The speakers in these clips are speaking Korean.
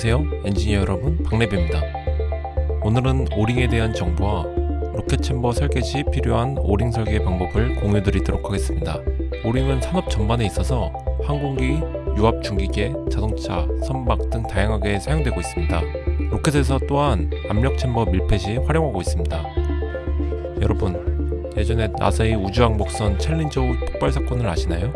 안녕하세요 엔지니어 여러분 박래비입니다. 오늘은 오링에 대한 정보와 로켓 챔버 설계 시 필요한 오링 설계 방법을 공유 드리도록 하겠습니다. 오링은 산업 전반에 있어서 항공기, 유압 중기계, 자동차, 선박 등 다양하게 사용되고 있습니다. 로켓에서 또한 압력 챔버 밀폐 시 활용하고 있습니다. 여러분 예전에 나사의 우주왕복선 챌린저 폭발 사건을 아시나요?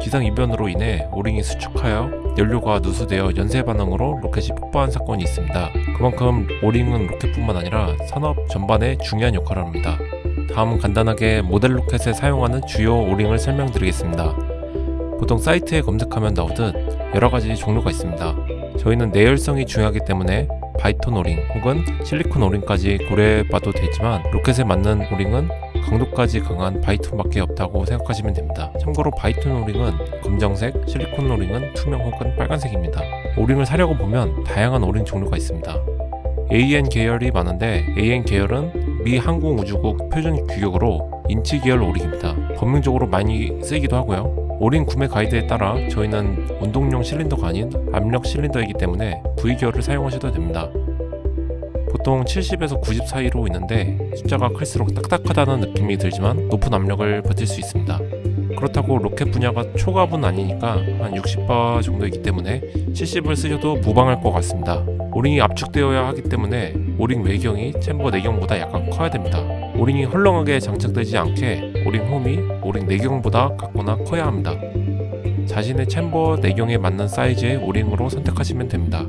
기상이변으로 인해 오링이 수축하여 연료가 누수되어 연쇄 반응으로 로켓이 폭발한 사건이 있습니다. 그만큼 오링은 로켓뿐만 아니라 산업 전반에 중요한 역할을 합니다. 다음은 간단하게 모델 로켓에 사용하는 주요 오링을 설명드리겠습니다. 보통 사이트에 검색하면 나오듯 여러가지 종류가 있습니다. 저희는 내열성이 중요하기 때문에 바이톤 오링 혹은 실리콘 오링까지 고려해봐도 되지만 로켓에 맞는 오링은 강도까지 강한 바이톤밖에 없다고 생각하시면 됩니다. 참고로 바이톤 오링은 검정색, 실리콘 오링은 투명 혹은 빨간색입니다. 오링을 사려고 보면 다양한 오링 종류가 있습니다. AN 계열이 많은데 AN 계열은 미 항공우주국 표준 규격으로 인치 계열 오링입니다. 범용적으로 많이 쓰이기도 하고요. 오링 구매 가이드에 따라 저희는 운동용 실린더가 아닌 압력 실린더이기 때문에 V 계열을 사용하셔도 됩니다. 보통 70에서 90 사이로 있는데 숫자가 클수록 딱딱하다는 느낌이 들지만 높은 압력을 버틸 수 있습니다. 그렇다고 로켓 분야가 초고압은 아니니까 한 60바 정도이기 때문에 70을 쓰셔도 무방할 것 같습니다. 오링이 압축되어야 하기 때문에 오링 외경이 챔버 내경보다 약간 커야 됩니다. 오링이 헐렁하게 장착되지 않게 오링 홈이 오링 내경보다 같거나 커야 합니다. 자신의 챔버 내경에 맞는 사이즈의 오링으로 선택하시면 됩니다.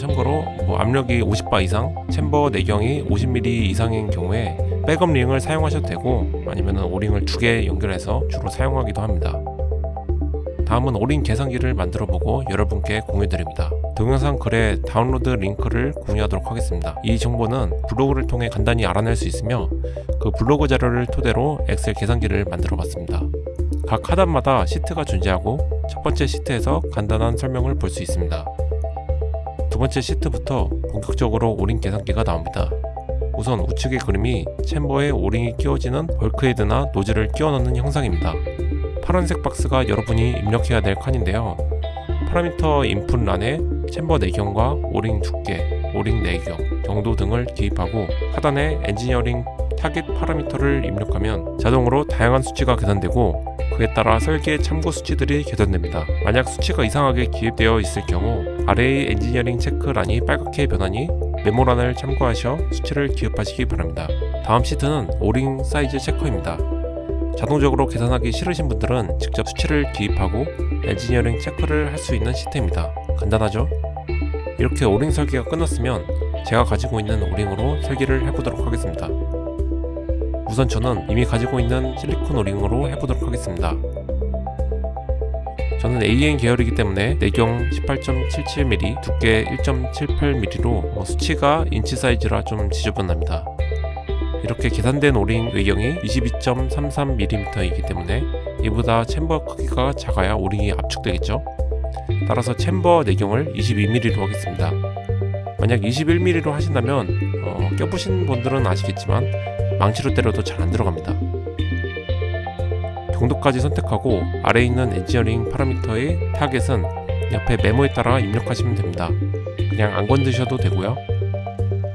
참고로 뭐 압력이 50바 이상, chamber 내경이 50mm 이상인 경우에 backup ring을 사용하셔도 되고 아니면 O-ring을 두 개 연결해서 주로 사용하기도 합니다. 다음은 O-ring 계산기를 만들어 보고 여러분께 공유 드립니다. 동영상 글에 다운로드 링크를 공유하도록 하겠습니다. 이 정보는 블로그를 통해 간단히 알아낼 수 있으며 그 블로그 자료를 토대로 엑셀 계산기를 만들어 봤습니다. 각 하단마다 시트가 존재하고 첫 번째 시트에서 간단한 설명을 볼 수 있습니다. 두 번째 시트부터 본격적으로 O-ring 계산기가 나옵니다. 우선 우측의 그림이 chamber에 O-ring이 끼워지는 bulkhead나 노즐을 끼워 넣는 형상입니다. 파란색 박스가 여러분이 입력해야 될 칸인데요. parameter input 란에 chamber 내경과 O-ring 두께, O-ring 내경, 경도 등을 기입하고 하단에 engineering target parameter를 입력하면 자동으로 다양한 수치가 계산되고 그에 따라 설계 참고 수치들이 계산됩니다. 만약 수치가 이상하게 기입되어 있을 경우 아래의 engineering check란이 빨갛게 변하니 메모란을 참고하셔 수치를 기입하시기 바랍니다. 다음 시트는 O-ring size checker입니다. 자동적으로 계산하기 싫으신 분들은 직접 수치를 기입하고 engineering check를 할 수 있는 시트입니다. 간단하죠? 이렇게 O-ring 설계가 끝났으면 제가 가지고 있는 O-ring으로 설계를 해보도록 하겠습니다. 우선 저는 이미 가지고 있는 실리콘 O-ring으로 해보도록 하겠습니다. 저는 AN 계열이기 때문에 내경 18.77mm, 두께 1.78mm로 수치가 인치 사이즈라 좀 지저분합니다. 이렇게 계산된 O-ring 외경이 22.33mm이기 때문에 이보다 chamber 크기가 작아야 O-ring이 압축되겠죠. 따라서 chamber 내경을 22mm로 하겠습니다. 만약 21mm로 하신다면 어, 껴보신 분들은 아시겠지만 망치로 때려도 잘 안 들어갑니다. 경도까지 선택하고 아래에 있는 engineering parameter의 target은 옆에 메모에 따라 입력하시면 됩니다. 그냥 안 건드셔도 되고요.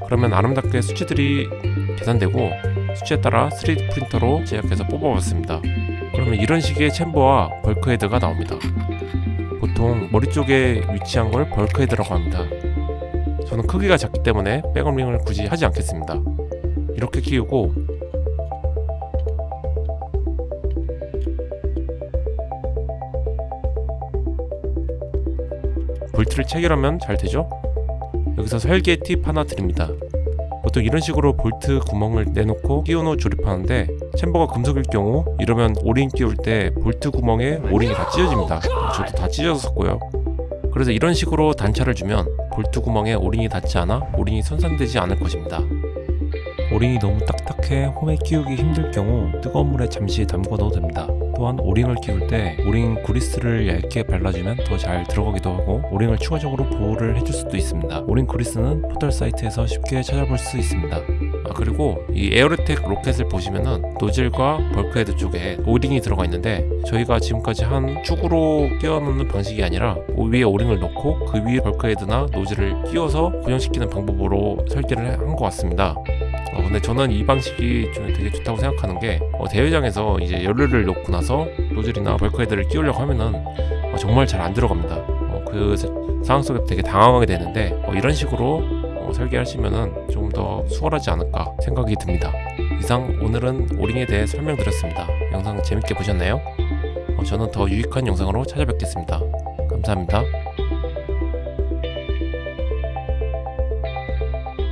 그러면 아름답게 수치들이 계산되고 수치에 따라 3D 프린터로 제작해서 뽑아봤습니다. 그러면 이런 식의 chamber와 bulkhead가 나옵니다. 보통 머리 쪽에 위치한 걸 bulkhead라고 합니다. 저는 크기가 작기 때문에 backup ring을 굳이 하지 않겠습니다. 이렇게 끼우고 볼트를 체결하면 잘 되죠? 여기서 설계 팁 하나 드립니다. 보통 이런 식으로 볼트 구멍을 내놓고 끼운 후 조립하는데 chamber가 금속일 경우 이러면 O-ring 끼울 때 볼트 구멍에 O-ring이 다 찢어집니다. 저도 다 찢어졌었고요. 그래서 이런 식으로 단차를 주면 볼트 구멍에 O-ring이 닿지 않아 O-ring이 손상되지 않을 것입니다. O-ring이 너무 딱딱해 홈에 끼우기 힘들 경우 뜨거운 물에 잠시 담궈 넣어도 됩니다. 또한 O-ring을 끼울 때 O-ring 그리스를 얇게 발라주면 더 잘 들어가기도 하고 O-ring을 추가적으로 보호를 해줄 수도 있습니다. O-ring 그리스는 포털 사이트에서 쉽게 찾아볼 수 있습니다. 아 그리고 이 AeroTech 로켓을 보시면은 노즐과 bulkhead 쪽에 O-ring이 들어가 있는데 저희가 지금까지 한 축으로 끼워놓는 방식이 아니라 그 위에 O-ring을 넣고 그 위에 bulkhead나 노즐을 끼워서 고정시키는 방법으로 설계를 한 것 같습니다. 어, 근데 저는 이 방식이 좀 되게 좋다고 생각하는 게 어, 대회장에서 이제 연료를 넣고 나서 노즐이나 벌크헤드를 끼우려고 하면은 어, 정말 잘 안 들어갑니다. 어, 그 사- 상황 속에 되게 당황하게 되는데 어, 이런 식으로 어, 설계하시면은 좀더 수월하지 않을까 생각이 듭니다. 이상 오늘은 오링에 대해 설명드렸습니다. 영상 재밌게 보셨나요? 어, 저는 더 유익한 영상으로 찾아뵙겠습니다. 감사합니다.